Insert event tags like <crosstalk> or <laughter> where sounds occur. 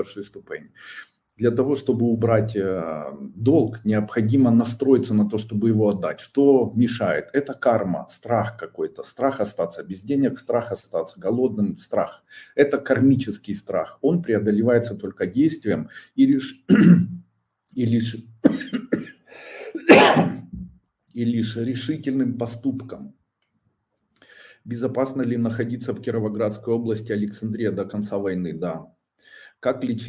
першей ступени. Для того, чтобы убрать э, долг, необходимо настроиться на то, чтобы его отдать. Что мешает? Это карма, страх какой-то. Страх остаться без денег, страх остаться голодным, страх. Это кармический страх. Он преодолевается только действием и лишь, <coughs> и лишь, <coughs> и лишь решительным поступком. Безопасно ли находиться в Кировоградской области, Александрия до конца войны? Да. Как лечить